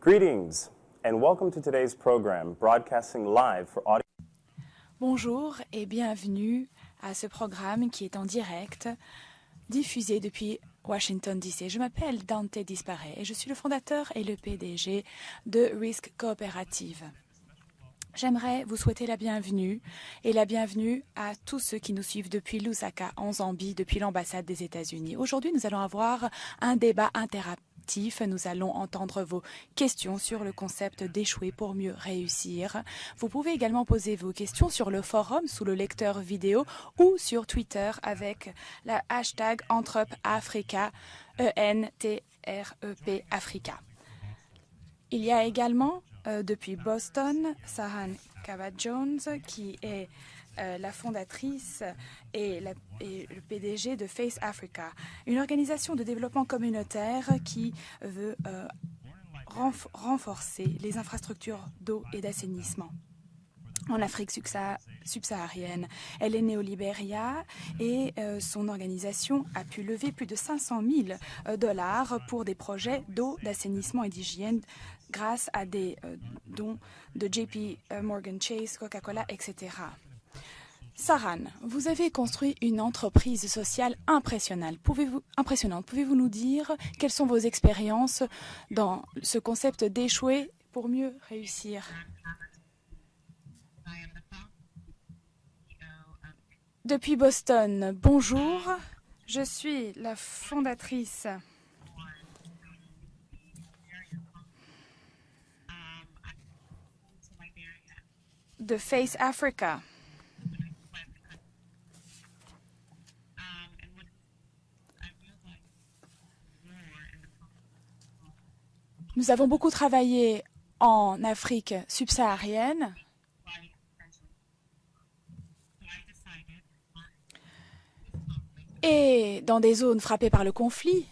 Greetings and welcome to today's program, broadcasting live for audio. Bonjour et bienvenue à ce programme qui est en direct, diffusé depuis Washington DC. Je m'appelle Dante Disparet et je suis le fondateur et le PDG de Risk Coopérative. J'aimerais vous souhaiter la bienvenue et la bienvenue à tous ceux qui nous suivent depuis Lusaka en Zambie, depuis l'ambassade des États-Unis. Aujourd'hui, nous allons avoir un débat interactif nous allons entendre vos questions sur le concept d'échouer pour mieux réussir. Vous pouvez également poser vos questions sur le forum sous le lecteur vidéo ou sur Twitter avec la hashtag EntrepAfrica, E-N-T-R-E-P Africa. Il y a également euh, depuis Boston Sahan Kava-Jones qui est euh, la fondatrice et, le PDG de Face Africa, une organisation de développement communautaire qui veut euh, renforcer les infrastructures d'eau et d'assainissement en Afrique subsaharienne. Elle est née au Libéria et euh, son organisation a pu lever plus de 500 000 dollars pour des projets d'eau, d'assainissement et d'hygiène grâce à des dons de JP Morgan Chase, Coca-Cola, etc. Saran, vous avez construit une entreprise sociale impressionnante. Pouvez-vous, nous dire quelles sont vos expériences dans ce concept d'échouer pour mieux réussir? Depuis Boston, bonjour. Je suis la fondatrice de Face Africa. Nous avons beaucoup travaillé en Afrique subsaharienne. Et dans des zones frappées par le conflit.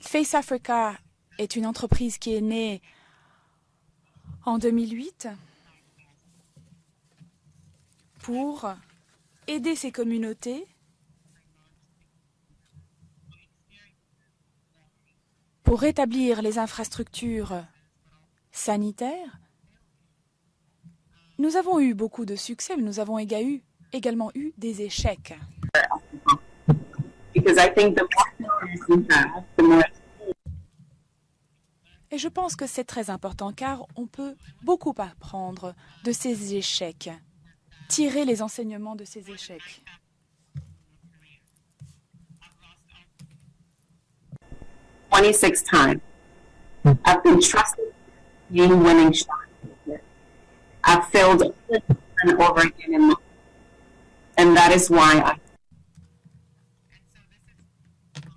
Face Africa est une entreprise qui est née en 2008 pour aider ces communautés pour rétablir les infrastructures sanitaires. Nous avons eu beaucoup de succès, mais nous avons également eu des échecs. Et je pense que c'est très important car on peut beaucoup apprendre de ces échecs tirer les enseignements de ces échecs.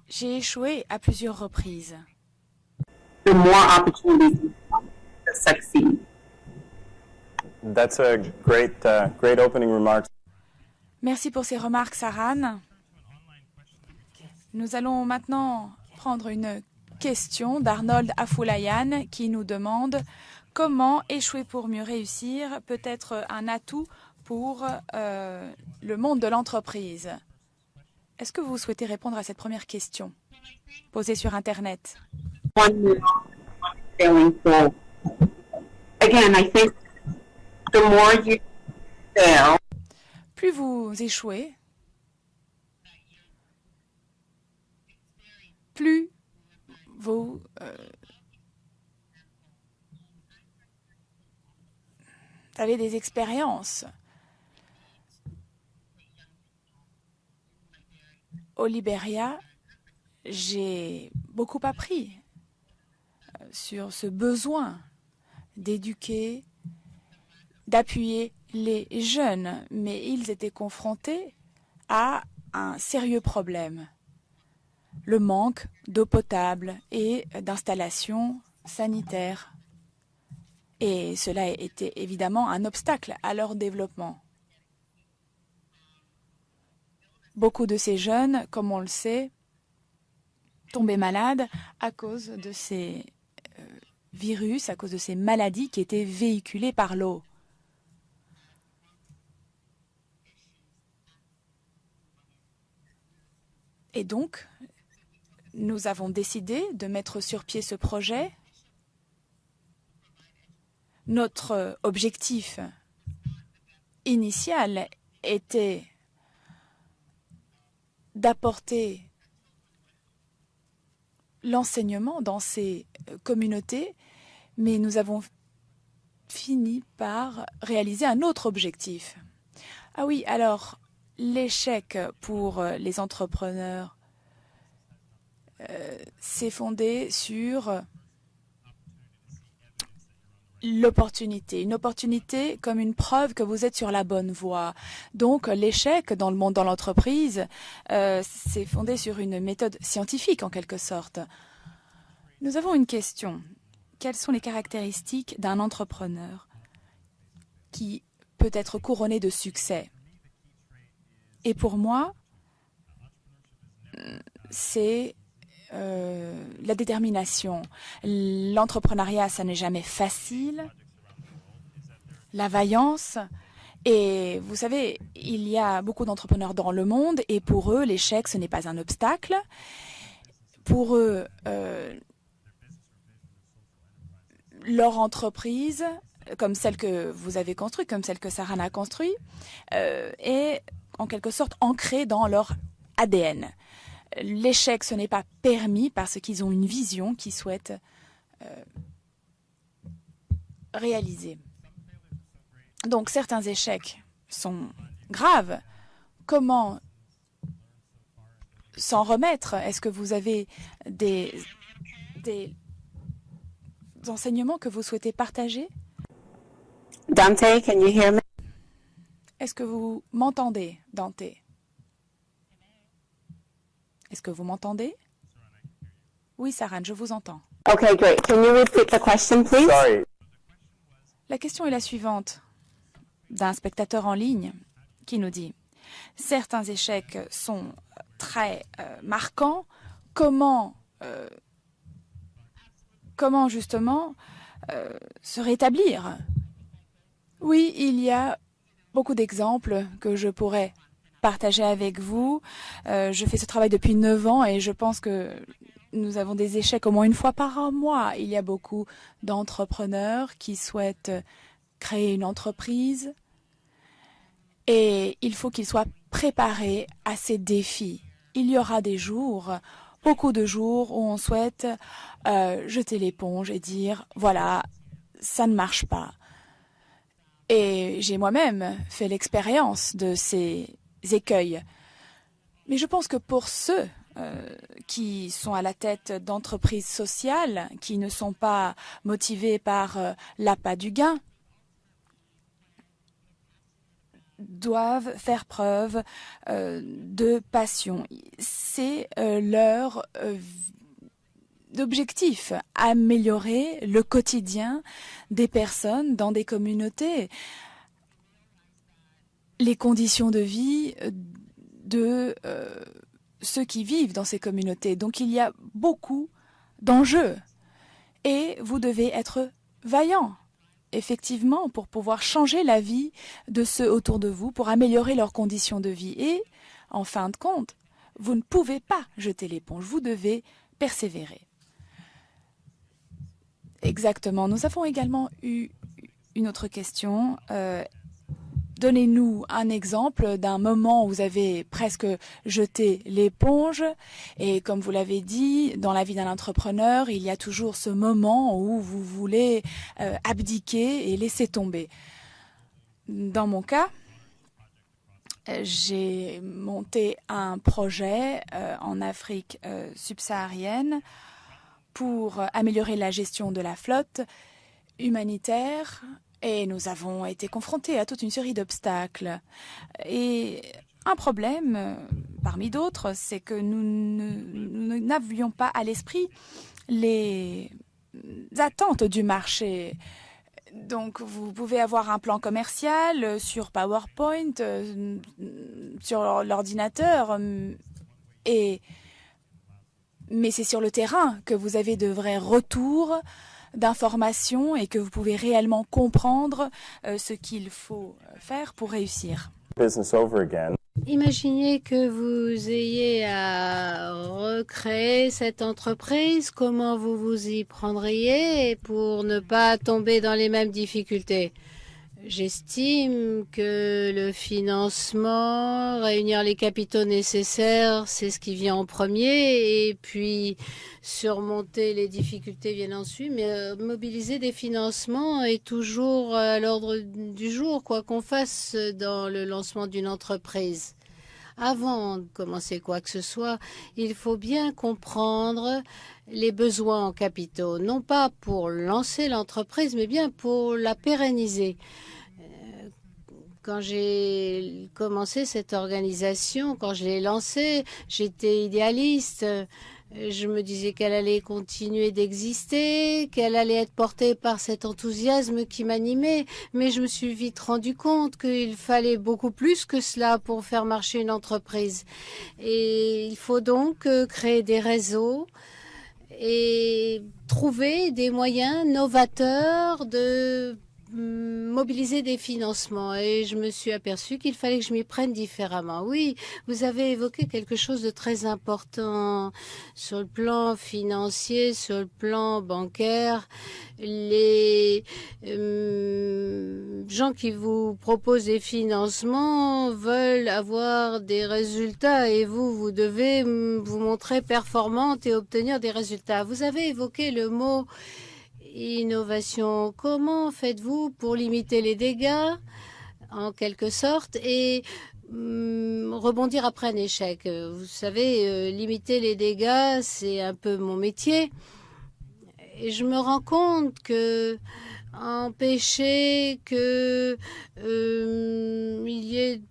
J'ai échoué à plusieurs reprises. The more opportunities to succeed. That's a great, uh, great opening remarks. Merci pour ces remarques, Saran. Nous allons maintenant prendre une question d'Arnold Afoulayan qui nous demande comment échouer pour mieux réussir peut être un atout pour euh, le monde de l'entreprise? Est-ce que vous souhaitez répondre à cette première question posée sur Internet? Again, I think plus vous échouez, plus vous euh, avez des expériences. Au Libéria, j'ai beaucoup appris euh, sur ce besoin d'éduquer d'appuyer les jeunes, mais ils étaient confrontés à un sérieux problème, le manque d'eau potable et d'installations sanitaires. Et cela était évidemment un obstacle à leur développement. Beaucoup de ces jeunes, comme on le sait, tombaient malades à cause de ces euh, virus, à cause de ces maladies qui étaient véhiculées par l'eau. Et donc, nous avons décidé de mettre sur pied ce projet. Notre objectif initial était d'apporter l'enseignement dans ces communautés, mais nous avons fini par réaliser un autre objectif. Ah oui, alors l'échec pour les entrepreneurs euh, s'est fondé sur l'opportunité. Une opportunité comme une preuve que vous êtes sur la bonne voie. Donc l'échec dans le monde, dans l'entreprise, euh, c'est fondé sur une méthode scientifique en quelque sorte. Nous avons une question. Quelles sont les caractéristiques d'un entrepreneur qui peut être couronné de succès? Et pour moi, c'est euh, la détermination. L'entrepreneuriat, ça n'est jamais facile. La vaillance. Et vous savez, il y a beaucoup d'entrepreneurs dans le monde et pour eux, l'échec, ce n'est pas un obstacle. Pour eux, euh, leur entreprise, comme celle que vous avez construite, comme celle que Sarah a construite, euh, est en quelque sorte ancrée dans leur ADN l'échec, ce n'est pas permis parce qu'ils ont une vision qu'ils souhaitent euh, réaliser. Donc certains échecs sont graves. Comment s'en remettre? Est-ce que vous avez des, des enseignements que vous souhaitez partager? Dante, can you hear me? Est-ce que vous m'entendez, Dante est-ce que vous m'entendez? Oui, Saran, je vous entends. Okay, great. Can you repeat the question, please? Sorry. La question est la suivante d'un spectateur en ligne qui nous dit certains échecs sont très euh, marquants. Comment, euh, comment justement euh, se rétablir? Oui, il y a beaucoup d'exemples que je pourrais partager avec vous. Euh, je fais ce travail depuis neuf ans et je pense que nous avons des échecs au moins une fois par mois. Il y a beaucoup d'entrepreneurs qui souhaitent créer une entreprise et il faut qu'ils soient préparés à ces défis. Il y aura des jours, beaucoup de jours où on souhaite euh, jeter l'éponge et dire voilà, ça ne marche pas. Et j'ai moi-même fait l'expérience de ces écueils. Mais je pense que pour ceux euh, qui sont à la tête d'entreprises sociales, qui ne sont pas motivés par euh, l'appât du gain, doivent faire preuve euh, de passion. C'est leur objectif, améliorer le quotidien des personnes dans des communautés les conditions de vie de euh, ceux qui vivent dans ces communautés. Donc il y a beaucoup d'enjeux et vous devez être vaillant, effectivement, pour pouvoir changer la vie de ceux autour de vous, pour améliorer leurs conditions de vie. Et, en fin de compte, vous ne pouvez pas jeter l'éponge, vous devez persévérer. Exactement. Nous avons également eu une autre question. Euh, Donnez-nous un exemple d'un moment où vous avez presque jeté l'éponge. Et comme vous l'avez dit, dans la vie d'un entrepreneur, il y a toujours ce moment où vous voulez euh, abdiquer et laisser tomber. Dans mon cas, j'ai monté un projet euh, en Afrique euh, subsaharienne pour améliorer la gestion de la flotte humanitaire et nous avons été confrontés à toute une série d'obstacles. Et un problème, parmi d'autres, c'est que nous n'avions pas à l'esprit les attentes du marché. Donc, vous pouvez avoir un plan commercial sur PowerPoint, euh, sur l'ordinateur, et mais c'est sur le terrain que vous avez de vrais retours d'informations et que vous pouvez réellement comprendre euh, ce qu'il faut euh, faire pour réussir. Imaginez que vous ayez à recréer cette entreprise, comment vous vous y prendriez pour ne pas tomber dans les mêmes difficultés? J'estime que le financement, réunir les capitaux nécessaires, c'est ce qui vient en premier, et puis surmonter les difficultés viennent ensuite, mais euh, mobiliser des financements est toujours à l'ordre du jour, quoi qu'on fasse dans le lancement d'une entreprise. Avant de commencer quoi que ce soit, il faut bien comprendre les besoins en capitaux, non pas pour lancer l'entreprise, mais bien pour la pérenniser. Euh, quand j'ai commencé cette organisation, quand je l'ai lancée, j'étais idéaliste. Je me disais qu'elle allait continuer d'exister, qu'elle allait être portée par cet enthousiasme qui m'animait, mais je me suis vite rendu compte qu'il fallait beaucoup plus que cela pour faire marcher une entreprise. Et il faut donc euh, créer des réseaux et trouver des moyens novateurs de mobiliser des financements et je me suis aperçu qu'il fallait que je m'y prenne différemment. Oui, vous avez évoqué quelque chose de très important sur le plan financier, sur le plan bancaire. Les gens qui vous proposent des financements veulent avoir des résultats et vous, vous devez vous montrer performante et obtenir des résultats. Vous avez évoqué le mot innovation. Comment faites-vous pour limiter les dégâts, en quelque sorte, et hum, rebondir après un échec? Vous savez, euh, limiter les dégâts, c'est un peu mon métier. Et je me rends compte que empêcher que euh, il y ait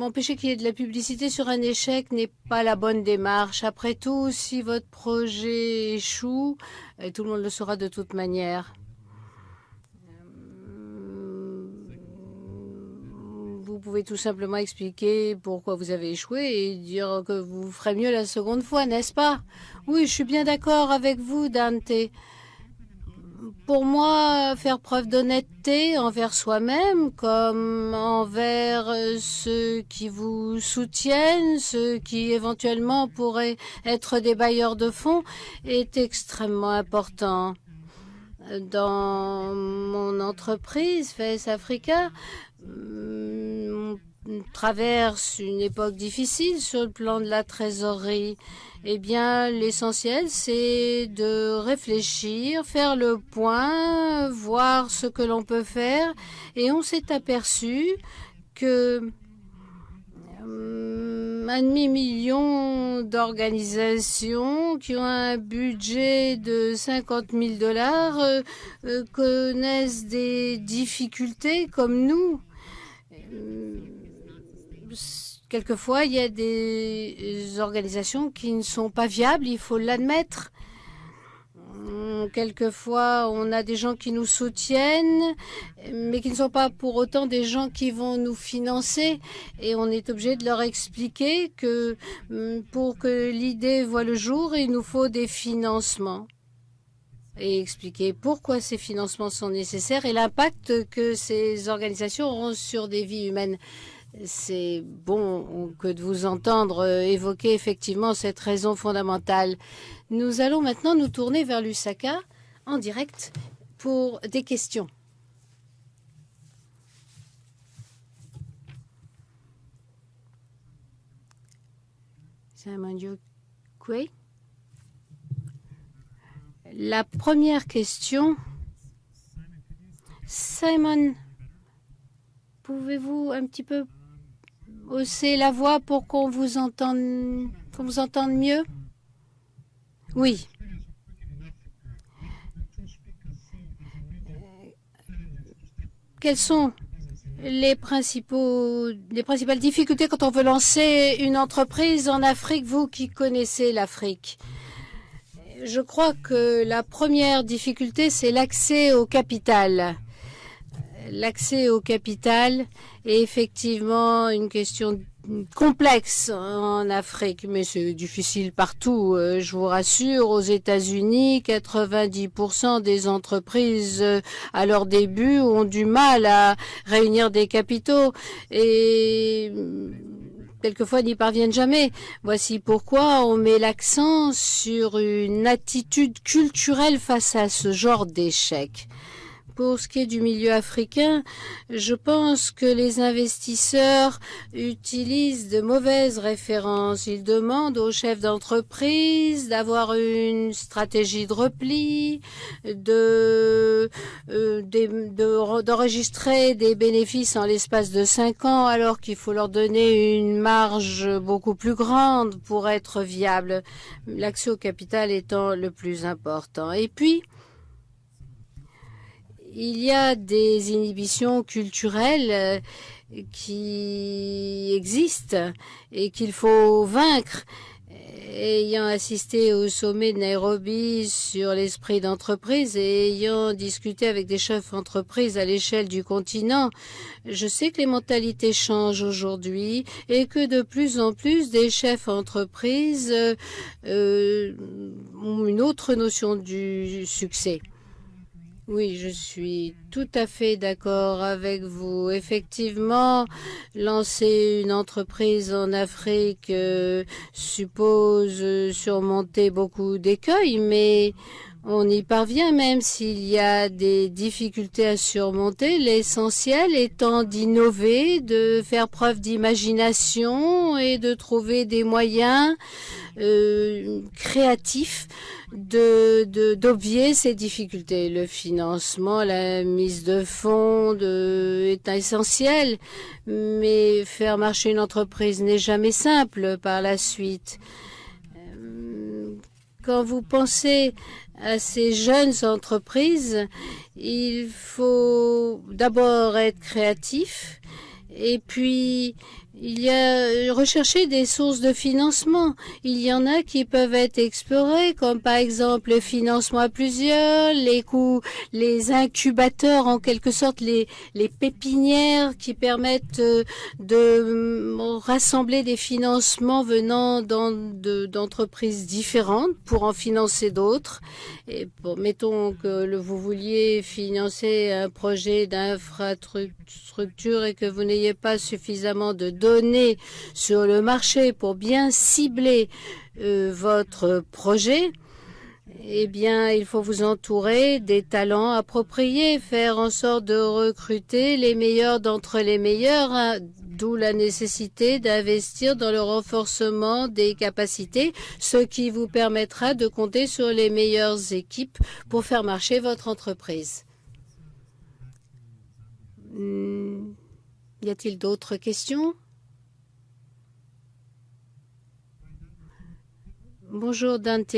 empêcher qu'il y ait de la publicité sur un échec n'est pas la bonne démarche. Après tout, si votre projet échoue, tout le monde le saura de toute manière. Euh, vous pouvez tout simplement expliquer pourquoi vous avez échoué et dire que vous ferez mieux la seconde fois, n'est-ce pas? Oui, je suis bien d'accord avec vous, Dante pour moi, faire preuve d'honnêteté envers soi-même comme envers euh, ceux qui vous soutiennent, ceux qui éventuellement pourraient être des bailleurs de fonds, est extrêmement important. Dans mon entreprise, FES Africa, on traverse une époque difficile sur le plan de la trésorerie. Eh bien, l'essentiel, c'est de réfléchir, faire le point, voir ce que l'on peut faire. Et on s'est aperçu que hum, un demi-million d'organisations qui ont un budget de 50 000 dollars euh, euh, connaissent des difficultés comme nous. Quelquefois, il y a des organisations qui ne sont pas viables, il faut l'admettre. Hum, quelquefois, on a des gens qui nous soutiennent, mais qui ne sont pas pour autant des gens qui vont nous financer. Et on est obligé de leur expliquer que hum, pour que l'idée voit le jour, il nous faut des financements. Et expliquer pourquoi ces financements sont nécessaires et l'impact que ces organisations auront sur des vies humaines. C'est bon que de vous entendre euh, évoquer effectivement cette raison fondamentale. Nous allons maintenant nous tourner vers Lusaka en direct pour des questions. La première question, Simon, pouvez-vous un petit peu hausser la voix pour qu'on vous entende, mieux? Oui. Quelles sont les principales difficultés quand on veut lancer une entreprise en Afrique, vous qui connaissez l'Afrique? Je crois que la première difficulté, c'est l'accès au capital l'accès au capital est effectivement une question complexe en Afrique, mais c'est difficile partout. Euh, je vous rassure, aux États-Unis, 90% des entreprises euh, à leur début ont du mal à réunir des capitaux et quelquefois n'y parviennent jamais. Voici pourquoi on met l'accent sur une attitude culturelle face à ce genre d'échec. Pour ce qui est du milieu africain, je pense que les investisseurs utilisent de mauvaises références. Ils demandent aux chefs d'entreprise d'avoir une stratégie de repli, de, euh, d'enregistrer des bénéfices en l'espace de cinq ans, alors qu'il faut leur donner une marge beaucoup plus grande pour être viable, l'accès au capital étant le plus important. Et puis, il y a des inhibitions culturelles euh, qui existent et qu'il faut vaincre. Ayant assisté au sommet de Nairobi sur l'esprit d'entreprise et ayant discuté avec des chefs d'entreprise à l'échelle du continent, je sais que les mentalités changent aujourd'hui et que de plus en plus des chefs d'entreprise euh, ont une autre notion du succès. Oui, je suis tout à fait d'accord avec vous. Effectivement, lancer une entreprise en Afrique euh, suppose surmonter beaucoup d'écueils, mais on y parvient même s'il y a des difficultés à surmonter, l'essentiel étant d'innover, de faire preuve d'imagination et de trouver des moyens euh, créatifs d'obvier de, ces difficultés. Le financement, la mise de fonds est essentiel, mais faire marcher une entreprise n'est jamais simple par la suite. Euh, quand vous pensez à ces jeunes entreprises, il faut d'abord être créatif et puis il y a euh, rechercher des sources de financement. Il y en a qui peuvent être explorées, comme par exemple le financement à plusieurs, les coûts, les incubateurs, en quelque sorte les, pépinières qui permettent euh, de rassembler des financements venant d'entreprises différentes pour en financer d'autres. Et mettons que vous vouliez financer un projet d'infrastructure et que vous n'ayez pas suffisamment de données sur le marché pour bien cibler euh, votre projet, eh bien, il faut vous entourer des talents appropriés, faire en sorte de recruter les meilleurs d'entre les meilleurs, hein, d'où la nécessité d'investir dans le renforcement des capacités, ce qui vous permettra de compter sur les meilleures équipes pour faire marcher votre entreprise. Hmm. Y a-t-il d'autres questions? Bonjour Dante.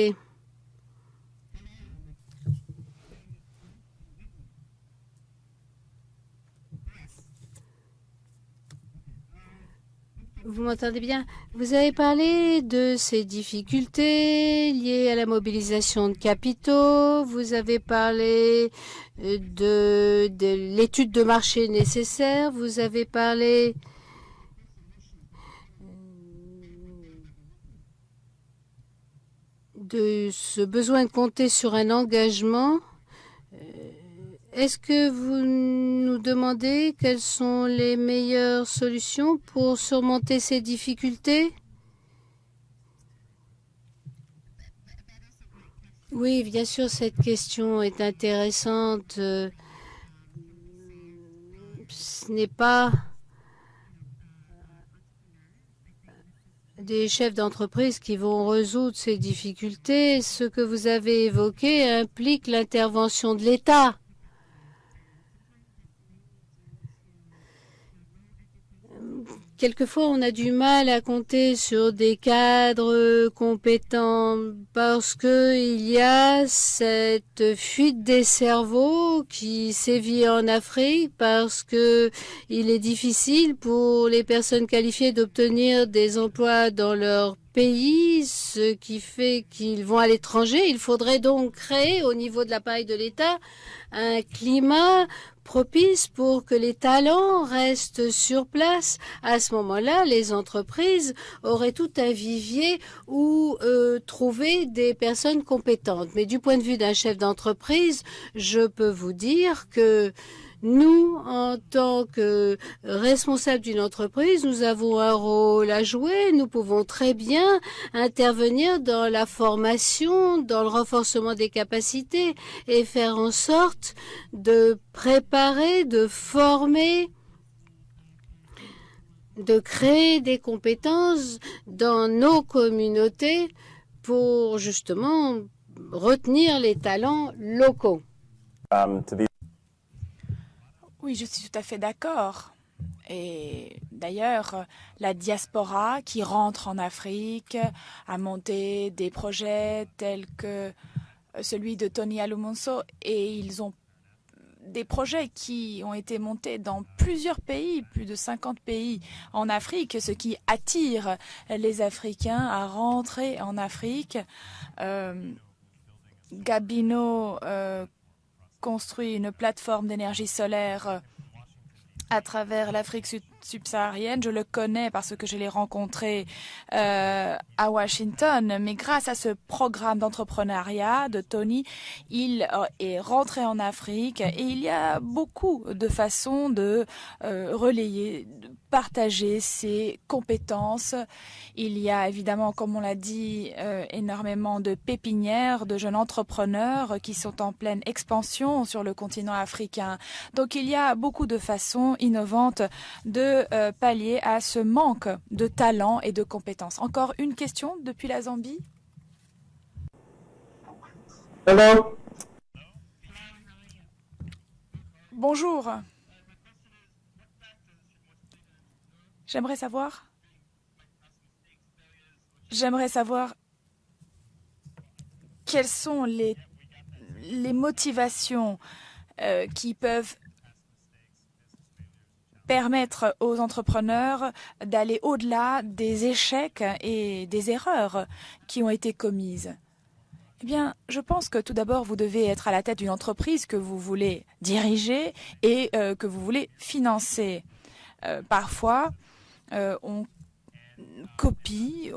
Vous m'entendez bien? Vous avez parlé de ces difficultés liées à la mobilisation de capitaux. Vous avez parlé euh, de, de l'étude de marché nécessaire. Vous avez parlé de ce besoin de compter sur un engagement, euh, est-ce que vous nous demandez quelles sont les meilleures solutions pour surmonter ces difficultés? Oui, bien sûr, cette question est intéressante. Ce n'est pas des chefs d'entreprise qui vont résoudre ces difficultés. Ce que vous avez évoqué implique l'intervention de l'État. Quelquefois, on a du mal à compter sur des cadres compétents parce que il y a cette fuite des cerveaux qui sévit en Afrique parce que il est difficile pour les personnes qualifiées d'obtenir des emplois dans leur pays, ce qui fait qu'ils vont à l'étranger. Il faudrait donc créer au niveau de l'appareil de l'État un climat propice pour que les talents restent sur place. À ce moment-là, les entreprises auraient tout un vivier où euh, trouver des personnes compétentes. Mais du point de vue d'un chef d'entreprise, je peux vous dire que Nous, en tant que responsables d'une entreprise, nous avons un rôle à jouer. Nous pouvons très bien intervenir dans la formation, dans le renforcement des capacités et faire en sorte de préparer, de former de créer des compétences dans nos communautés pour justement retenir les talents locaux. Um, Oui, je suis tout à fait d'accord. Et d'ailleurs, la diaspora qui rentre en Afrique a monté des projets tels que celui de Tony Alumonso et ils ont des projets qui ont été montés dans plusieurs pays, plus de 50 pays en Afrique, ce qui attire les Africains à rentrer en Afrique. Euh, Gabino euh, construit une plateforme d'énergie solaire à travers l'Afrique subsaharienne. Je le connais parce que je l'ai rencontré euh, à Washington. Mais grâce à ce programme d'entrepreneuriat de Tony, il euh, est rentré en Afrique et il y a beaucoup de façons de euh, relayer, de partager ses compétences. Il y a évidemment, comme on l'a dit, énormément de pépinières, de jeunes entrepreneurs qui sont en pleine expansion sur le continent africain. Donc il y a beaucoup de façons innovantes de euh, pallier à ce manque de talent et de compétences. Encore une question depuis la Zambie Hello. Bonjour. J'aimerais savoir. J'aimerais savoir quelles sont les, les motivations euh, qui peuvent permettre aux entrepreneurs d'aller au-delà des échecs et des erreurs qui ont été commises. Eh bien, je pense que tout d'abord, vous devez être à la tête d'une entreprise que vous voulez diriger et euh, que vous voulez financer. Euh, parfois, euh, on copie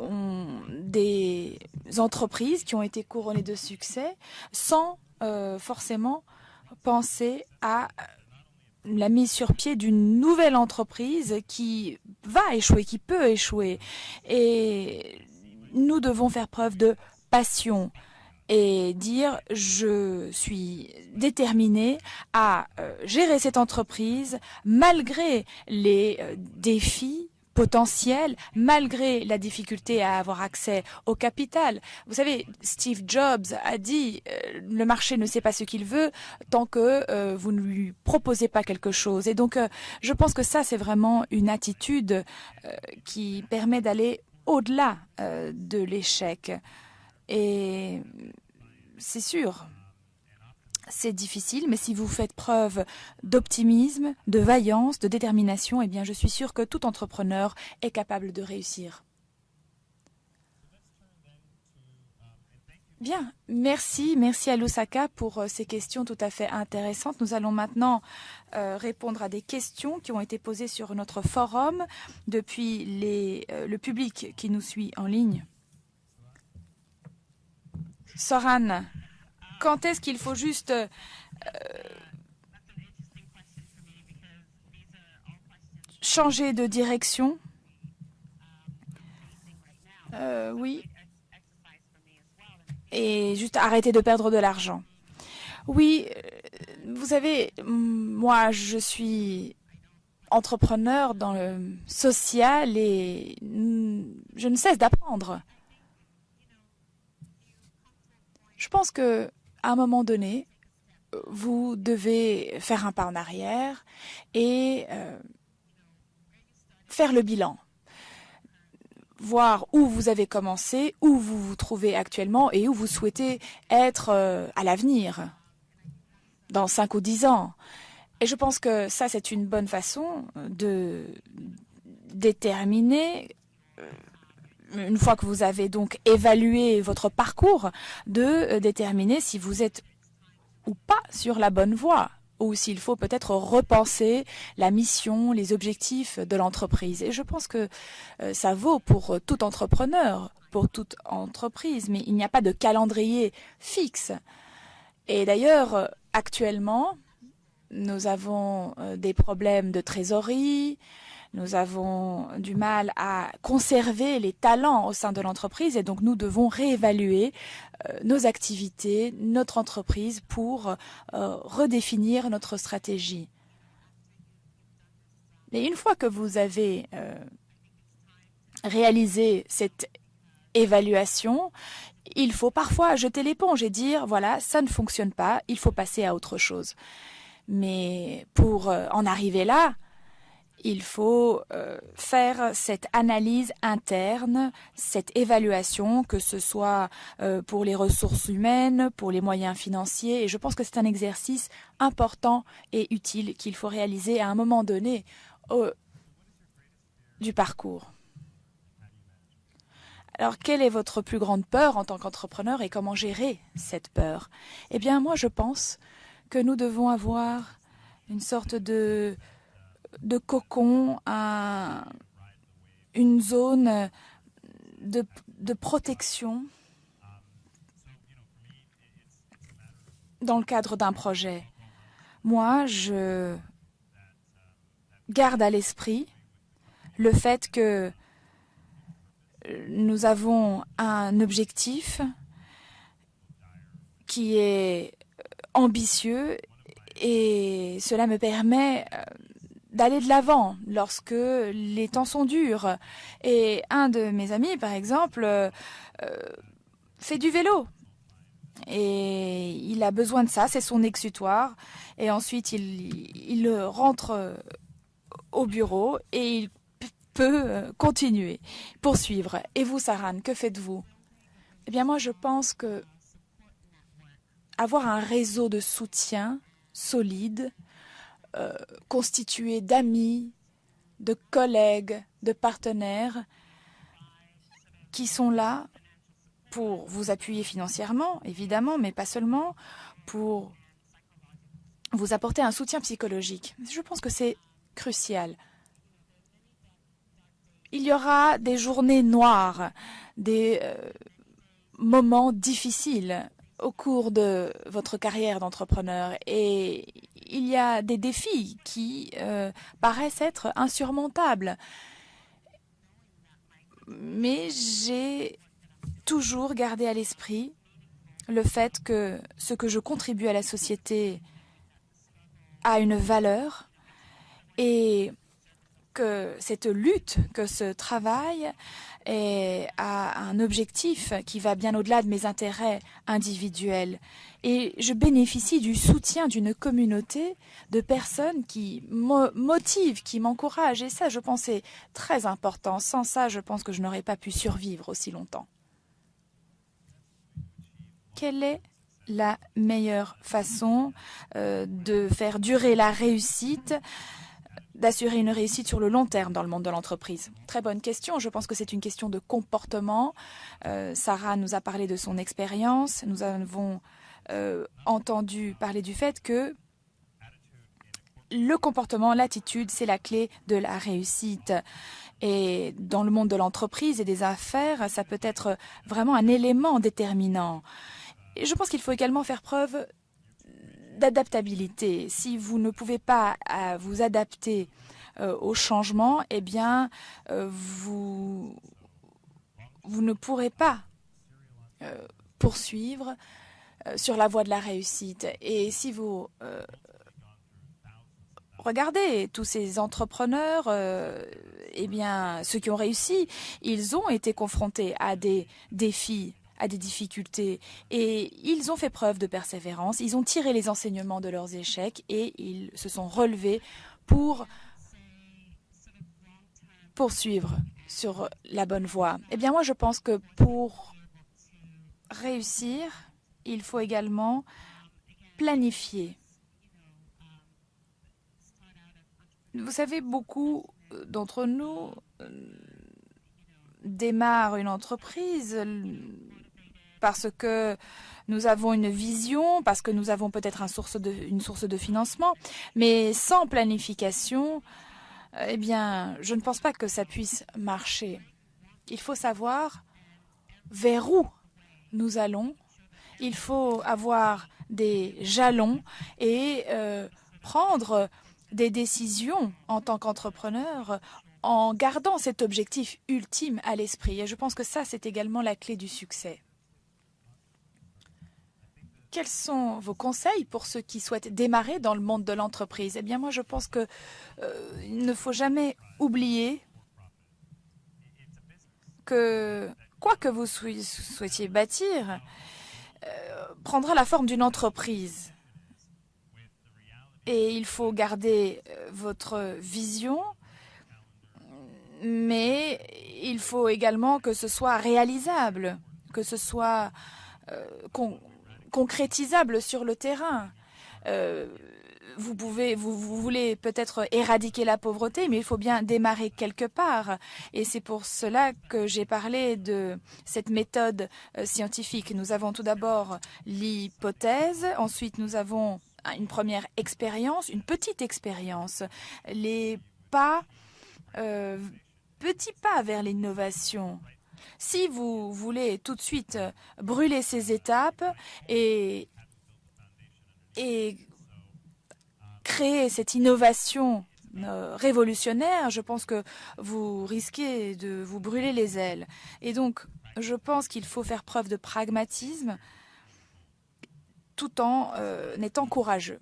des entreprises qui ont été couronnées de succès sans forcément penser à la mise sur pied d'une nouvelle entreprise qui va échouer, qui peut échouer. Et nous devons faire preuve de passion et dire je suis déterminé à euh, gérer cette entreprise malgré les euh, défis potentiel malgré la difficulté à avoir accès au capital. Vous savez, Steve Jobs a dit euh, le marché ne sait pas ce qu'il veut tant que euh, vous ne lui proposez pas quelque chose. Et donc, euh, je pense que ça, c'est vraiment une attitude qui permet d'aller au-delà de l'échec. Et c'est sûr, c'est difficile, mais si vous faites preuve d'optimisme, de vaillance, de détermination, eh bien, je suis sûre que tout entrepreneur est capable de réussir. Bien, merci, merci à Lusaka pour euh, ces questions tout à fait intéressantes. Nous allons maintenant euh, répondre à des questions qui ont été posées sur notre forum depuis euh, le public qui nous suit en ligne. Soran, quand est-ce qu'il faut juste euh, changer de direction? Euh, Oui. Et juste arrêter de perdre de l'argent. Oui, euh, vous savez, moi, je suis entrepreneur dans le social et je ne cesse d'apprendre. Je pense que à un moment donné, vous devez faire un pas en arrière et euh, faire le bilan. Voir où vous avez commencé, où vous vous trouvez actuellement et où vous souhaitez être euh, à l'avenir, dans 5 ou 10 ans. Et je pense que ça, c'est une bonne façon de déterminer une fois que vous avez donc évalué votre parcours, de euh, déterminer si vous êtes ou pas sur la bonne voie ou s'il faut peut-être repenser la mission, les objectifs de l'entreprise. Et je pense que euh, ça vaut pour tout entrepreneur, pour toute entreprise, mais il n'y a pas de calendrier fixe. Et d'ailleurs, actuellement, nous avons euh, des problèmes de trésorerie, nous avons du mal à conserver les talents au sein de l'entreprise et donc nous devons réévaluer euh, nos activités, notre entreprise pour euh, redéfinir notre stratégie. Mais une fois que vous avez euh, réalisé cette évaluation, il faut parfois jeter l'éponge et dire, voilà, ça ne fonctionne pas, il faut passer à autre chose. Mais pour en arriver là, il faut euh, faire cette analyse interne, cette évaluation, que ce soit euh, pour les ressources humaines, pour les moyens financiers. Et je pense que c'est un exercice important et utile qu'il faut réaliser à un moment donné du parcours. Alors, quelle est votre plus grande peur en tant qu'entrepreneur et comment gérer cette peur? Eh bien, moi, je pense que nous devons avoir une sorte de de cocon, une zone de, protection dans le cadre d'un projet. Moi, je garde à l'esprit le fait que nous avons un objectif qui est ambitieux et cela me permet euh, d'aller de l'avant lorsque les temps sont durs. Et un de mes amis, par exemple, euh, fait du vélo. Et il a besoin de ça, c'est son exutoire. Et ensuite, il, rentre au bureau et il peut euh, continuer, poursuivre. Et vous, Saran, que faites-vous? Eh bien, moi, je pense que avoir un réseau de soutien solide, euh, constitué d'amis, de collègues, de partenaires qui sont là pour vous appuyer financièrement, évidemment, mais pas seulement, pour vous apporter un soutien psychologique. Je pense que c'est crucial. Il y aura des journées noires, des euh, moments difficiles au cours de votre carrière d'entrepreneur et il y a des défis qui euh, paraissent être insurmontables. Mais j'ai toujours gardé à l'esprit le fait que ce que je contribue à la société a une valeur et que cette lutte, que ce travail a un objectif qui va bien au-delà de mes intérêts individuels. Et je bénéficie du soutien d'une communauté de personnes qui me motivent, qui m'encouragent. Et ça, je pense, c'est très important. Sans ça, je pense que je n'aurais pas pu survivre aussi longtemps. Quelle est la meilleure façon euh, de faire durer la réussite d'assurer une réussite sur le long terme dans le monde de l'entreprise Très bonne question. Je pense que c'est une question de comportement. Euh, Sarah nous a parlé de son expérience. Nous avons euh, entendu parler du fait que le comportement, l'attitude, c'est la clé de la réussite. Et dans le monde de l'entreprise et des affaires, ça peut être vraiment un élément déterminant. Je pense qu'il faut également faire preuve d'adaptabilité. Si vous ne pouvez pas euh, vous adapter euh, au changement, eh bien, euh, vous, vous ne pourrez pas poursuivre sur la voie de la réussite. Et si vous regardez tous ces entrepreneurs, eh bien, ceux qui ont réussi, ils ont été confrontés à des défis à des difficultés. Et ils ont fait preuve de persévérance, ils ont tiré les enseignements de leurs échecs et ils se sont relevés pour poursuivre sur la bonne voie. Eh bien, moi, je pense que pour réussir, il faut également planifier. Vous savez, beaucoup d'entre nous euh, démarrent une entreprise parce que nous avons une vision, parce que nous avons peut-être une source de financement, mais sans planification, euh, eh bien, je ne pense pas que ça puisse marcher. Il faut savoir vers où nous allons. Il faut avoir des jalons et euh, prendre des décisions en tant qu'entrepreneur en gardant cet objectif ultime à l'esprit. Et je pense que ça, c'est également la clé du succès. Quels sont vos conseils pour ceux qui souhaitent démarrer dans le monde de l'entreprise? Eh bien, moi, je pense qu'il euh, ne faut jamais oublier que quoi que vous souhaitiez bâtir, euh, prendra la forme d'une entreprise. Et il faut garder euh, votre vision, mais il faut également que ce soit réalisable, que ce soit concrétisable sur le terrain vous pouvez, vous, voulez peut-être éradiquer la pauvreté, mais il faut bien démarrer quelque part. Et c'est pour cela que j'ai parlé de cette méthode euh, scientifique. Nous avons tout d'abord l'hypothèse, ensuite nous avons une première expérience, une petite expérience, les pas, euh, petits pas vers l'innovation. Si vous voulez tout de suite brûler ces étapes et, et créer cette innovation euh, révolutionnaire, je pense que vous risquez de vous brûler les ailes. Et donc, je pense qu'il faut faire preuve de pragmatisme tout en euh, étant courageux.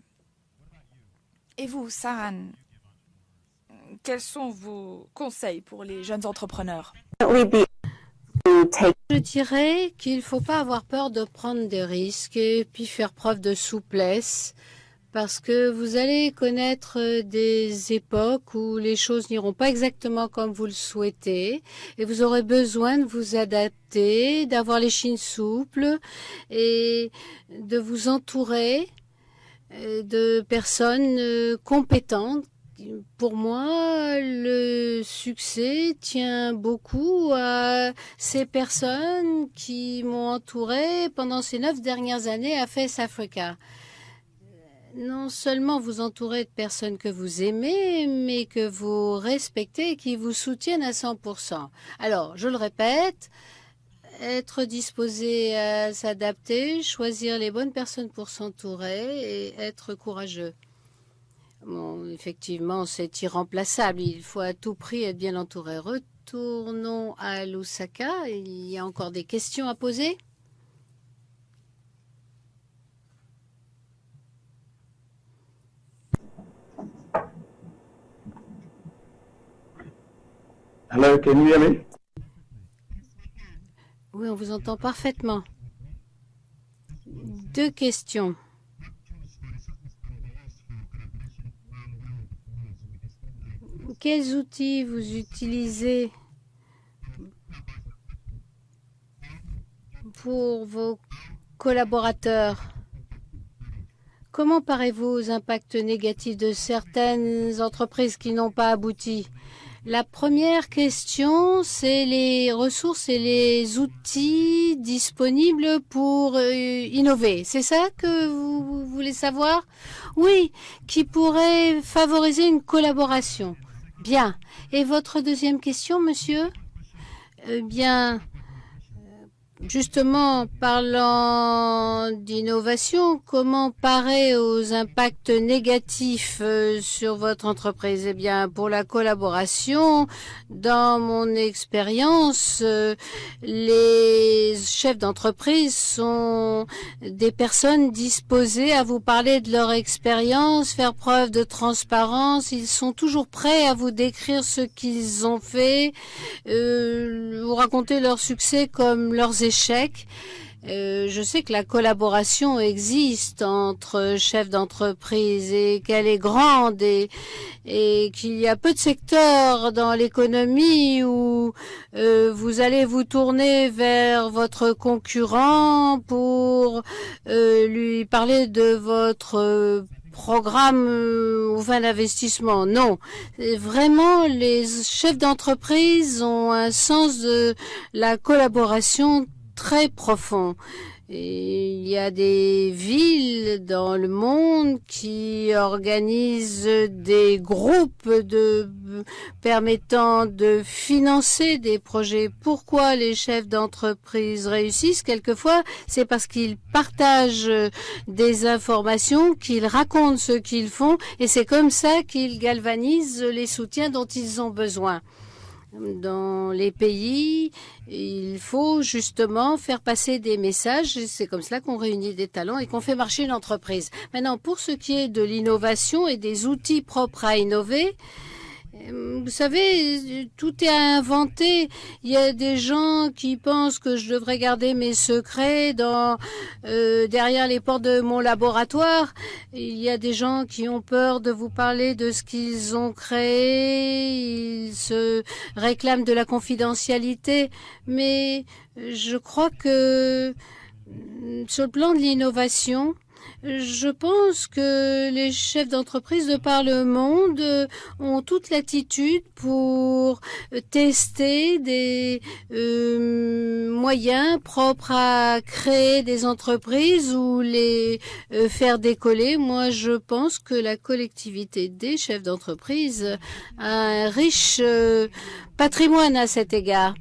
Et vous, Saran, quels sont vos conseils pour les jeunes entrepreneurs? Je dirais qu'il ne faut pas avoir peur de prendre des risques et puis faire preuve de souplesse parce que vous allez connaître euh, des époques où les choses n'iront pas exactement comme vous le souhaitez et vous aurez besoin de vous adapter, d'avoir les chines souples et de vous entourer euh, de personnes euh, compétentes. Pour moi, le succès tient beaucoup à ces personnes qui m'ont entouré pendant ces neuf dernières années à Face Africa non seulement vous entourez de personnes que vous aimez, mais que vous respectez et qui vous soutiennent à 100%. Alors, je le répète, être disposé à s'adapter, choisir les bonnes personnes pour s'entourer et être courageux. Bon, effectivement, c'est irremplaçable. Il faut à tout prix être bien entouré. Retournons à Lusaka. Il y a encore des questions à poser? Hello, can you hear me? Oui, on vous entend parfaitement. Deux questions. Quels outils vous utilisez pour vos collaborateurs? Comment parez-vous aux impacts négatifs de certaines entreprises qui n'ont pas abouti? La première question, c'est les ressources et les outils disponibles pour euh, innover. C'est ça que vous, voulez savoir? Oui, qui pourrait favoriser une collaboration. Bien. Et votre deuxième question, monsieur? Eh bien, Justement, parlant d'innovation, comment parer aux impacts négatifs euh, sur votre entreprise? Eh bien, pour la collaboration, dans mon expérience, euh, les chefs d'entreprise sont des personnes disposées à vous parler de leur expérience, faire preuve de transparence. Ils sont toujours prêts à vous décrire ce qu'ils ont fait, euh, vous raconter leurs succès comme leurs échecs euh, je sais que la collaboration existe entre chefs d'entreprise et qu'elle est grande et, qu'il y a peu de secteurs dans l'économie où euh, vous allez vous tourner vers votre concurrent pour euh, lui parler de votre programme ou fin d'investissement. Non, vraiment, les chefs d'entreprise ont un sens de la collaboration très profond. il y a des villes dans le monde qui organisent des groupes de, permettant de financer des projets. Pourquoi les chefs d'entreprise réussissent? Quelquefois, c'est parce qu'ils partagent des informations, qu'ils racontent ce qu'ils font et c'est comme ça qu'ils galvanisent les soutiens dont ils ont besoin dans les pays, il faut justement faire passer des messages. C'est comme cela qu'on réunit des talents et qu'on fait marcher une entreprise. Maintenant, pour ce qui est de l'innovation et des outils propres à innover, vous savez, tout est à inventer. Il y a des gens qui pensent que je devrais garder mes secrets dans, euh, derrière les portes de mon laboratoire. Il y a des gens qui ont peur de vous parler de ce qu'ils ont créé. Ils se réclament de la confidentialité. Mais je crois que sur le plan de l'innovation, je pense que les chefs d'entreprise de par le monde ont toute l'attitude pour tester des euh, moyens propres à créer des entreprises ou les euh, faire décoller. Moi, je pense que la collectivité des chefs d'entreprise a un riche euh, patrimoine à cet égard.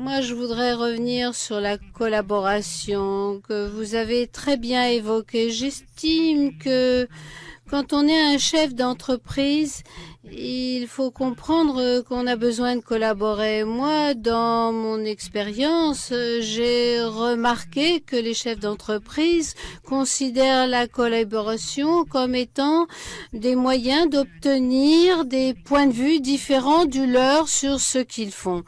Moi, je voudrais revenir sur la collaboration que vous avez très bien évoquée. J'estime que quand on est un chef d'entreprise, il faut comprendre qu'on a besoin de collaborer. Moi, dans mon expérience, j'ai remarqué que les chefs d'entreprise considèrent la collaboration comme étant des moyens d'obtenir des points de vue différents du leur sur ce qu'ils font.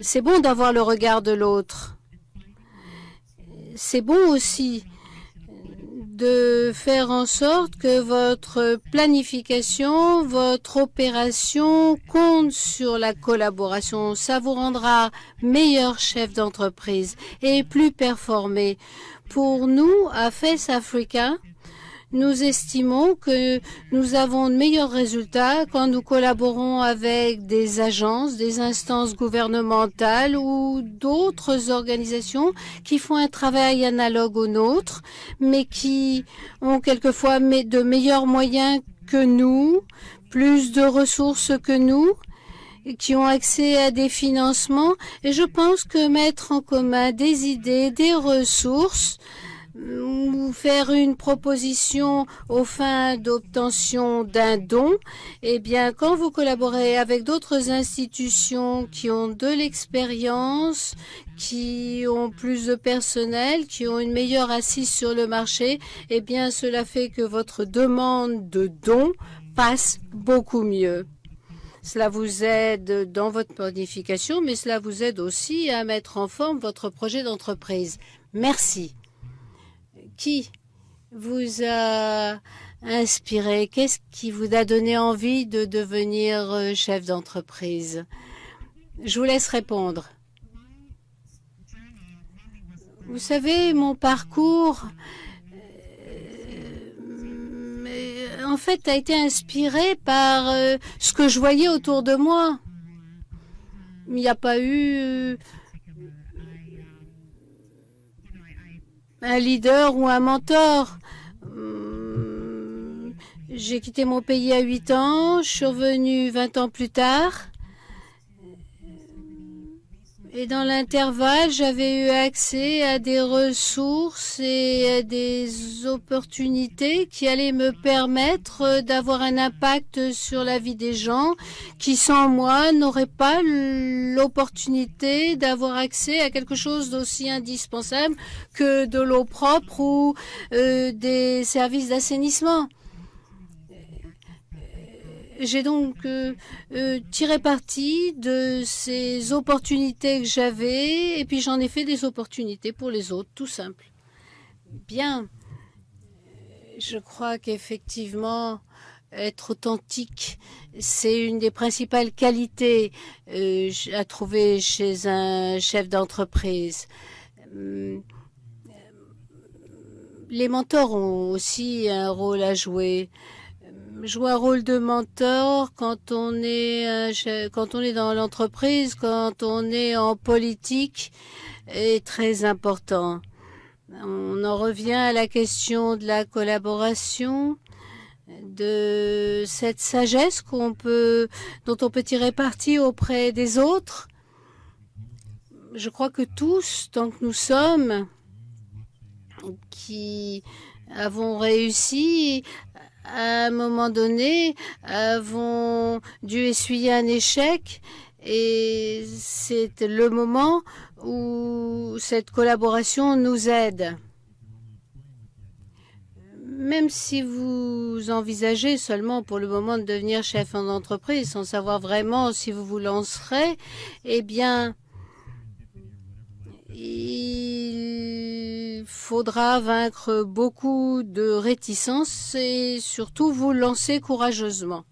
C'est bon d'avoir le regard de l'autre. C'est bon aussi de faire en sorte que votre planification, votre opération compte sur la collaboration. Ça vous rendra meilleur chef d'entreprise et plus performé. Pour nous, à FES Africa, nous estimons que nous avons de meilleurs résultats quand nous collaborons avec des agences, des instances gouvernementales ou d'autres organisations qui font un travail analogue au nôtre, mais qui ont quelquefois de meilleurs moyens que nous, plus de ressources que nous qui ont accès à des financements. Et je pense que mettre en commun des idées, des ressources, ou faire une proposition aux fins d'obtention d'un don, eh bien, quand vous collaborez avec d'autres institutions qui ont de l'expérience, qui ont plus de personnel, qui ont une meilleure assise sur le marché, eh bien, cela fait que votre demande de don passe beaucoup mieux. Cela vous aide dans votre planification, mais cela vous aide aussi à mettre en forme votre projet d'entreprise. Merci qui vous a inspiré? Qu'est-ce qui vous a donné envie de devenir euh, chef d'entreprise? Je vous laisse répondre. Vous savez, mon parcours, euh, en fait, a été inspiré par euh, ce que je voyais autour de moi. Il n'y a pas eu un leader ou un mentor. Hmm, j'ai quitté mon pays à 8 ans, je suis revenu 20 ans plus tard. Et dans l'intervalle, j'avais eu accès à des ressources et à des opportunités qui allaient me permettre d'avoir un impact sur la vie des gens qui, sans moi, n'auraient pas l'opportunité d'avoir accès à quelque chose d'aussi indispensable que de l'eau propre ou euh, des services d'assainissement. J'ai donc euh, euh, tiré parti de ces opportunités que j'avais et puis j'en ai fait des opportunités pour les autres, tout simple. Bien, je crois qu'effectivement, être authentique, c'est une des principales qualités euh, à trouver chez un chef d'entreprise. Les mentors ont aussi un rôle à jouer jouer un rôle de mentor quand on est euh, quand on est dans l'entreprise, quand on est en politique est très important. On en revient à la question de la collaboration, de cette sagesse qu'on peut, dont on peut tirer parti auprès des autres. Je crois que tous, tant que nous sommes, qui avons réussi, à un moment donné, avons dû essuyer un échec et c'est le moment où cette collaboration nous aide. Même si vous envisagez seulement pour le moment de devenir chef en entreprise sans savoir vraiment si vous vous lancerez, eh bien, il faudra vaincre beaucoup de réticences et surtout vous lancer courageusement.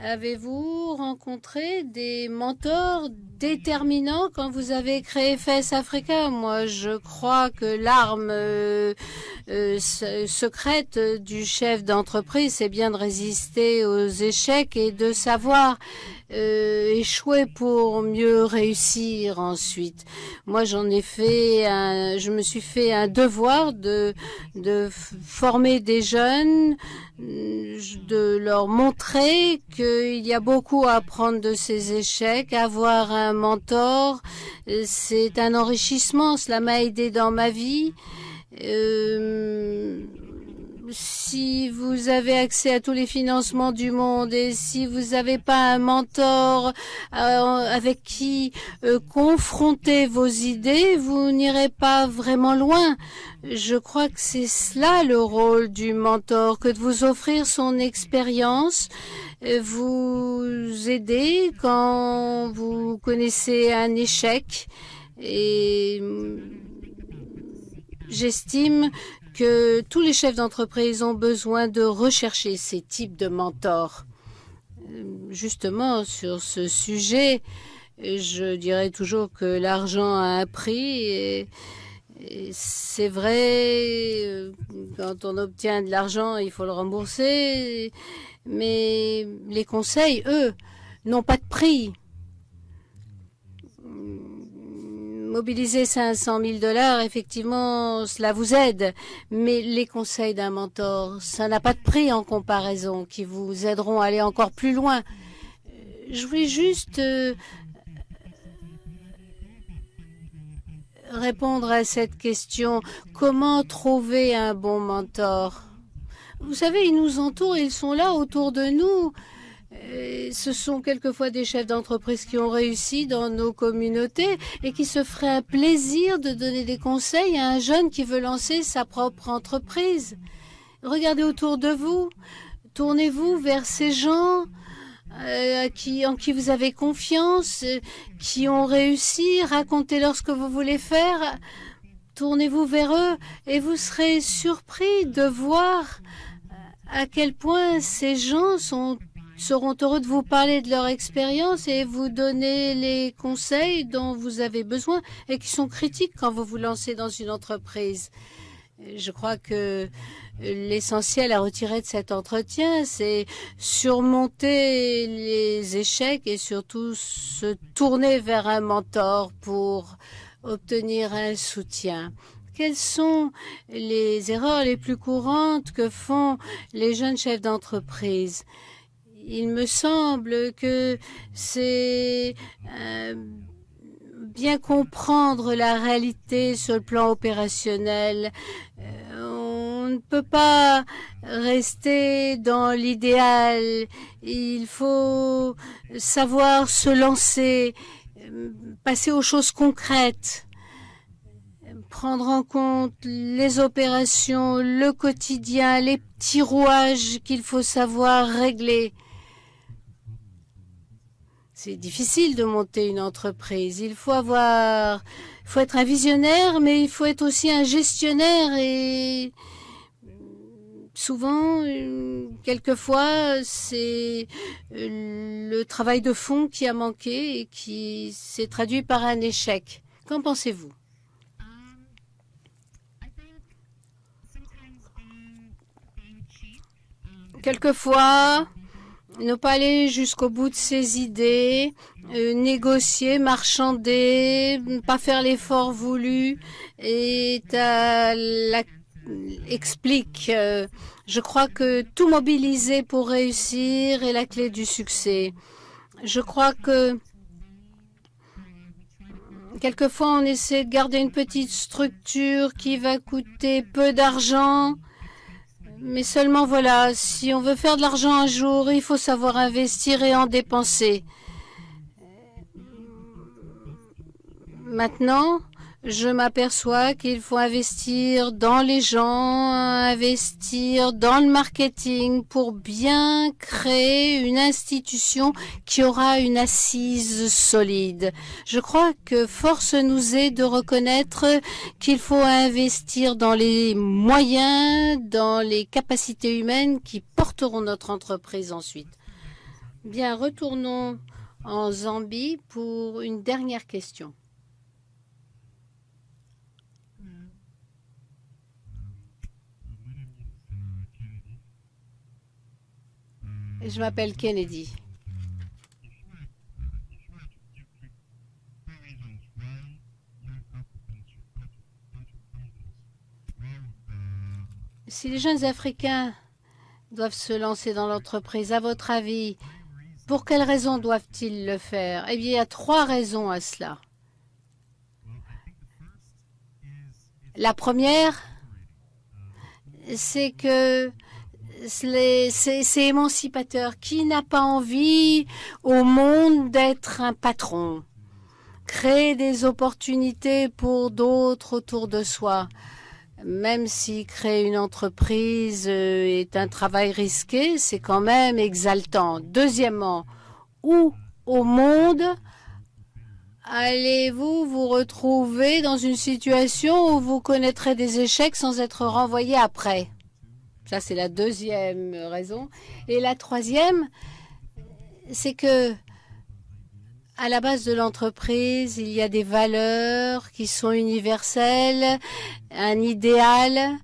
Avez-vous rencontré des mentors déterminants quand vous avez créé FES Africa Moi, je crois que l'arme euh, euh, secrète du chef d'entreprise, c'est bien de résister aux échecs et de savoir euh, échouer pour mieux réussir ensuite. Moi, j'en ai fait un, je me suis fait un devoir de, de former des jeunes, de leur montrer qu'il y a beaucoup à apprendre de ces échecs. Avoir un mentor, c'est un enrichissement. Cela m'a aidé dans ma vie. Euh, si vous avez accès à tous les financements du monde et si vous n'avez pas un mentor euh, avec qui euh, confronter vos idées, vous n'irez pas vraiment loin. Je crois que c'est cela le rôle du mentor, que de vous offrir son expérience, euh, vous aider quand vous connaissez un échec et j'estime que tous les chefs d'entreprise ont besoin de rechercher ces types de mentors. Justement, sur ce sujet, je dirais toujours que l'argent a un prix et, c'est vrai, quand on obtient de l'argent, il faut le rembourser, mais les conseils, eux, n'ont pas de prix. Mobiliser 500 000 dollars, effectivement, cela vous aide. Mais les conseils d'un mentor, ça n'a pas de prix en comparaison, qui vous aideront à aller encore plus loin. Je voulais juste euh, répondre à cette question. Comment trouver un bon mentor? Vous savez, ils nous entourent, ils sont là autour de nous ce sont quelquefois des chefs d'entreprise qui ont réussi dans nos communautés et qui se feraient un plaisir de donner des conseils à un jeune qui veut lancer sa propre entreprise. Regardez autour de vous, tournez-vous vers ces gens euh, qui, en qui vous avez confiance, qui ont réussi, racontez-leur ce que vous voulez faire, tournez-vous vers eux et vous serez surpris de voir à quel point ces gens sont seront heureux de vous parler de leur expérience et vous donner les conseils dont vous avez besoin et qui sont critiques quand vous vous lancez dans une entreprise. Je crois que l'essentiel à retirer de cet entretien, c'est surmonter les échecs et surtout se tourner vers un mentor pour obtenir un soutien. Quelles sont les erreurs les plus courantes que font les jeunes chefs d'entreprise? Il me semble que c'est euh, bien comprendre la réalité sur le plan opérationnel. Euh, on ne peut pas rester dans l'idéal. Il faut savoir se lancer, passer aux choses concrètes prendre en compte les opérations, le quotidien, les petits rouages qu'il faut savoir régler. C'est difficile de monter une entreprise. Il faut avoir, faut être un visionnaire, mais il faut être aussi un gestionnaire et souvent, quelquefois, c'est le travail de fond qui a manqué et qui s'est traduit par un échec. Qu'en pensez-vous? Quelquefois, ne pas aller jusqu'au bout de ses idées, euh, négocier, marchander, pas faire l'effort voulu et la, explique. Euh, je crois que tout mobiliser pour réussir est la clé du succès. Je crois que quelquefois on essaie de garder une petite structure qui va coûter peu d'argent mais seulement voilà, si on veut faire de l'argent un jour, il faut savoir investir et en dépenser. Maintenant, je m'aperçois qu'il faut investir dans les gens, investir dans le marketing pour bien créer une institution qui aura une assise solide. Je crois que force nous est de reconnaître qu'il faut investir dans les moyens, dans les capacités humaines qui porteront notre entreprise ensuite. Bien, retournons en Zambie pour une dernière question. Je m'appelle Kennedy. Si les jeunes Africains doivent se lancer dans l'entreprise, à votre avis, pour quelles raisons doivent-ils le faire? Eh bien, il y a trois raisons à cela. La première, c'est que c'est émancipateur. Qui n'a pas envie au monde d'être un patron? Créer des opportunités pour d'autres autour de soi. Même si créer une entreprise euh, est un travail risqué, c'est quand même exaltant. Deuxièmement, où au monde allez-vous vous retrouver dans une situation où vous connaîtrez des échecs sans être renvoyé après? C'est la deuxième raison. Et la troisième, c'est que à la base de l'entreprise, il y a des valeurs qui sont universelles, un idéal.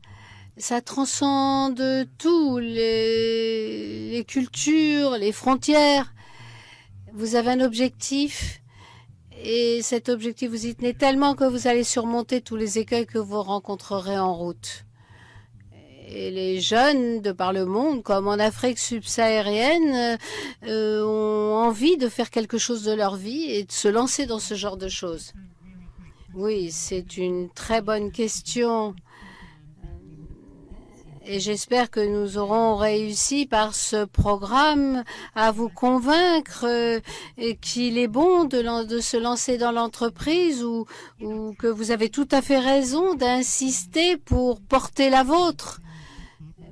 Ça transcende tout, les cultures, les frontières. Vous avez un objectif et cet objectif, vous y tenez tellement que vous allez surmonter tous les écueils que vous rencontrerez en route et les jeunes de par le monde, comme en Afrique subsaharienne, euh, ont envie de faire quelque chose de leur vie et de se lancer dans ce genre de choses. Oui, c'est une très bonne question. Et j'espère que nous aurons réussi par ce programme à vous convaincre euh, qu'il est bon de, se lancer dans l'entreprise ou que vous avez tout à fait raison d'insister pour porter la vôtre.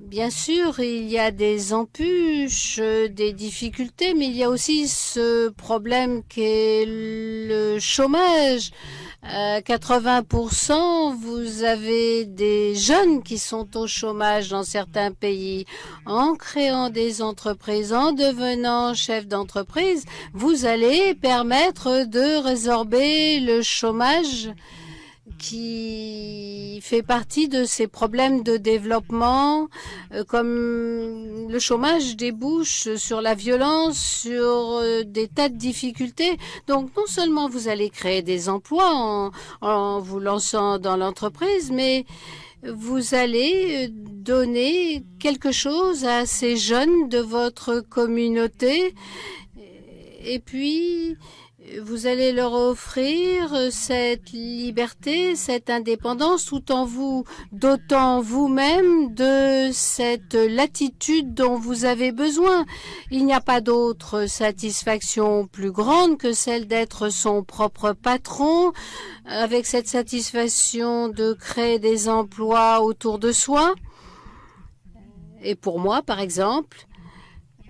Bien sûr, il y a des embûches, des difficultés, mais il y a aussi ce problème qu'est le chômage. À 80%, vous avez des jeunes qui sont au chômage dans certains pays. En créant des entreprises, en devenant chef d'entreprise, vous allez permettre de résorber le chômage qui fait partie de ces problèmes de développement, euh, comme le chômage débouche sur la violence, sur euh, des tas de difficultés. Donc non seulement vous allez créer des emplois en, en vous lançant dans l'entreprise, mais vous allez euh, donner quelque chose à ces jeunes de votre communauté. Et puis, vous allez leur offrir cette liberté, cette indépendance, tout en vous dotant vous-même de cette latitude dont vous avez besoin. Il n'y a pas d'autre satisfaction plus grande que celle d'être son propre patron, avec cette satisfaction de créer des emplois autour de soi. Et pour moi, par exemple,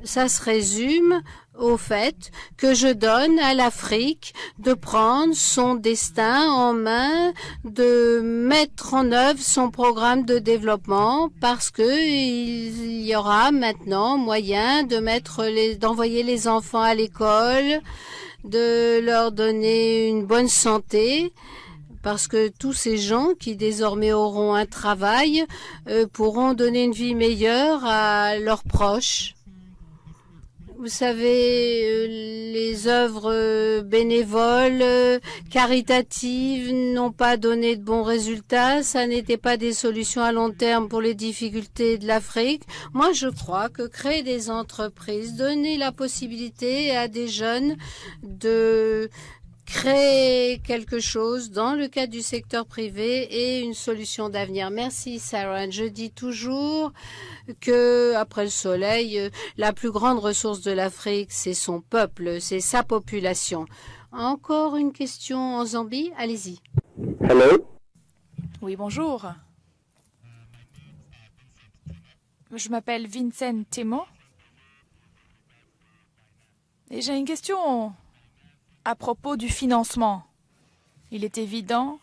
ça se résume au fait que je donne à l'Afrique de prendre son destin en main, de mettre en œuvre son programme de développement parce que il y aura maintenant moyen de mettre les, d'envoyer les enfants à l'école, de leur donner une bonne santé, parce que tous ces gens qui désormais auront un travail euh, pourront donner une vie meilleure à leurs proches. Vous savez, euh, les œuvres euh, bénévoles, euh, caritatives n'ont pas donné de bons résultats. Ça n'était pas des solutions à long terme pour les difficultés de l'Afrique. Moi, je crois que créer des entreprises, donner la possibilité à des jeunes de créer quelque chose dans le cadre du secteur privé et une solution d'avenir. Merci, Sarah. Je dis toujours que, après le soleil, la plus grande ressource de l'Afrique, c'est son peuple, c'est sa population. Encore une question en Zambie? Allez-y. Hello? Oui, bonjour. Je m'appelle Vincent Temo. Et j'ai une question à propos du financement. Il est évident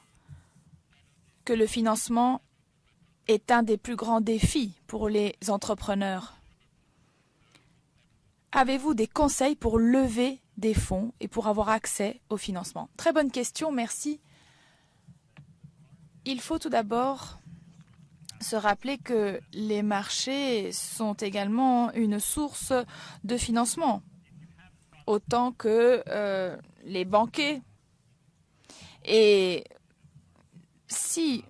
que le financement est un des plus grands défis pour les entrepreneurs. Avez-vous des conseils pour lever des fonds et pour avoir accès au financement? Très bonne question, merci. Il faut tout d'abord se rappeler que les marchés sont également une source de financement, autant que euh, les banquiers. Et si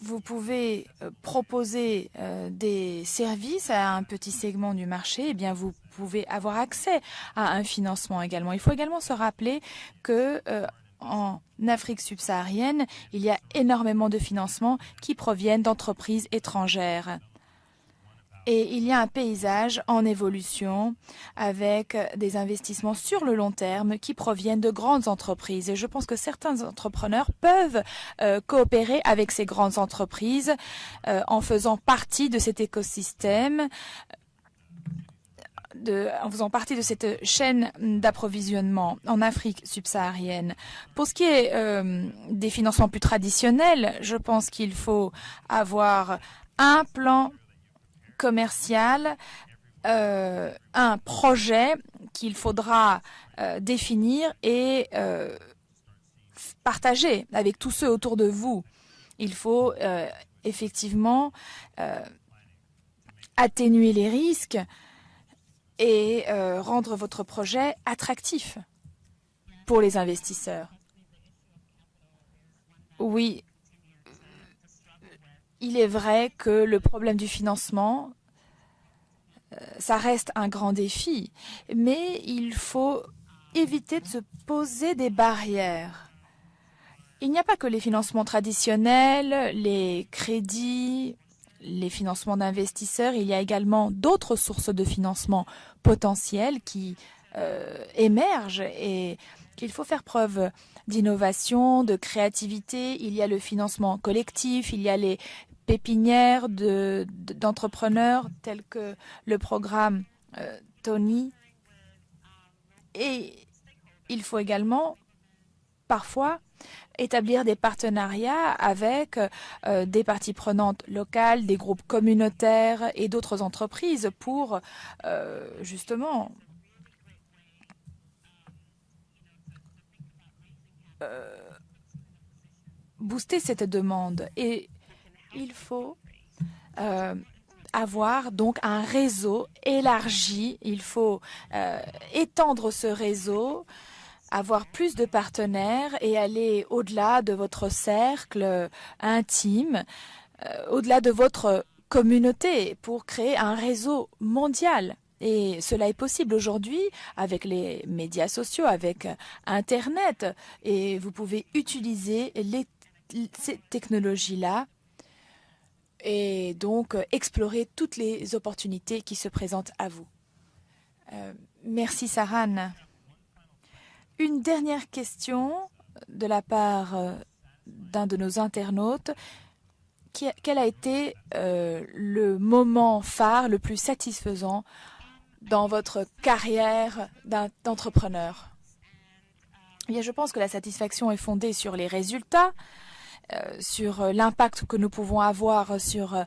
vous pouvez euh, proposer euh, des services à un petit segment du marché, eh bien vous pouvez avoir accès à un financement également. Il faut également se rappeler que euh, en Afrique subsaharienne, il y a énormément de financements qui proviennent d'entreprises étrangères. Et il y a un paysage en évolution avec des investissements sur le long terme qui proviennent de grandes entreprises. Et je pense que certains entrepreneurs peuvent euh, coopérer avec ces grandes entreprises euh, en faisant partie de cet écosystème. En faisant partie de cette chaîne d'approvisionnement en Afrique subsaharienne. Pour ce qui est euh, des financements plus traditionnels, je pense qu'il faut avoir un plan commercial, euh, un projet qu'il faudra euh, définir et euh, partager avec tous ceux autour de vous. Il faut effectivement atténuer les risques et rendre votre projet attractif pour les investisseurs. Oui, il est vrai que le problème du financement, euh, ça reste un grand défi, mais il faut éviter de se poser des barrières. Il n'y a pas que les financements traditionnels, les crédits, les financements d'investisseurs, il y a également d'autres sources de financement potentiels qui euh, émergent et qu'il faut faire preuve d'innovation, de créativité. Il y a le financement collectif, il y a les pépinières d'entrepreneurs de, tels que le programme euh, Tony. Et il faut également parfois établir des partenariats avec euh, des parties prenantes locales, des groupes communautaires et d'autres entreprises pour euh, justement booster cette demande. Et il faut euh, avoir donc un réseau élargi. Il faut euh, étendre ce réseau, avoir plus de partenaires et aller au-delà de votre cercle intime, euh, au-delà de votre communauté pour créer un réseau mondial. Et cela est possible aujourd'hui avec les médias sociaux, avec Internet. Et vous pouvez utiliser ces technologies-là et donc explorer toutes les opportunités qui se présentent à vous. Euh, merci Saran. Une dernière question de la part euh, d'un de nos internautes. Quel a été euh, le moment phare, le plus satisfaisant dans votre carrière d'entrepreneur? Eh Je pense que la satisfaction est fondée sur les résultats, euh, sur euh, l'impact que nous pouvons avoir sur euh,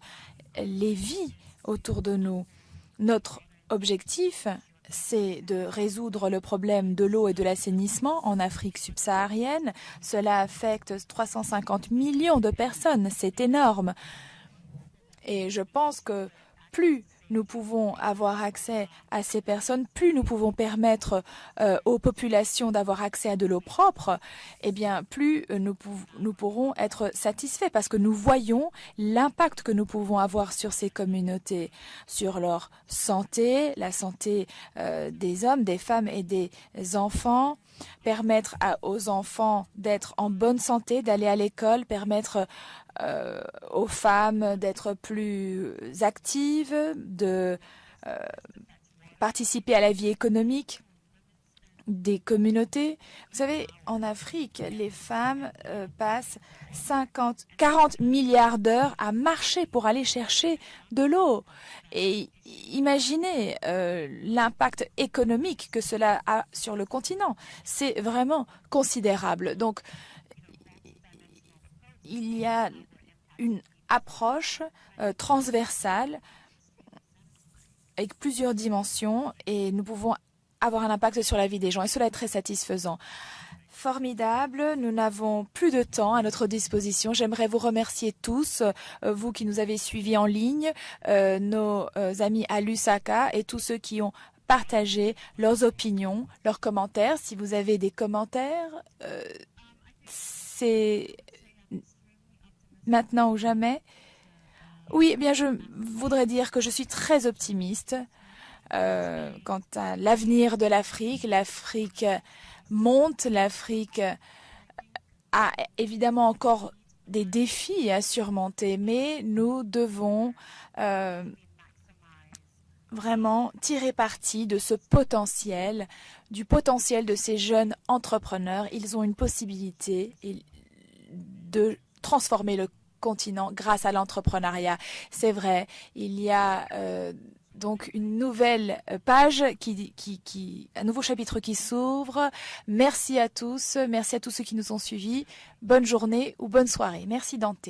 les vies autour de nous. Notre objectif, c'est de résoudre le problème de l'eau et de l'assainissement en Afrique subsaharienne. Cela affecte 350 millions de personnes, c'est énorme. Et je pense que plus nous pouvons avoir accès à ces personnes, plus nous pouvons permettre euh, aux populations d'avoir accès à de l'eau propre, eh bien, plus euh, nous, pourrons être satisfaits parce que nous voyons l'impact que nous pouvons avoir sur ces communautés, sur leur santé, la santé euh, des hommes, des femmes et des enfants, permettre aux enfants d'être en bonne santé, d'aller à l'école, permettre euh, aux femmes d'être plus actives, de euh, participer à la vie économique des communautés. Vous savez, en Afrique, les femmes euh, passent 50, 40 milliards d'heures à marcher pour aller chercher de l'eau. Et imaginez l'impact économique que cela a sur le continent. C'est vraiment considérable. Donc, il y a une approche euh, transversale avec plusieurs dimensions et nous pouvons avoir un impact sur la vie des gens et cela est très satisfaisant. Formidable, nous n'avons plus de temps à notre disposition. J'aimerais vous remercier tous, euh, vous qui nous avez suivis en ligne, euh, nos amis à Lusaka et tous ceux qui ont partagé leurs opinions, leurs commentaires. Si vous avez des commentaires, c'est maintenant ou jamais. Oui, eh bien, je voudrais dire que je suis très optimiste euh, quant à l'avenir de l'Afrique. L'Afrique monte, l'Afrique a évidemment encore des défis à surmonter, mais nous devons euh, vraiment tirer parti de ce potentiel, du potentiel de ces jeunes entrepreneurs. Ils ont une possibilité de transformer le continent grâce à l'entrepreneuriat. C'est vrai, il y a euh, donc une nouvelle page qui, qui, qui, un nouveau chapitre qui s'ouvre. Merci à tous, merci à tous ceux qui nous ont suivis. Bonne journée ou bonne soirée. Merci Dante.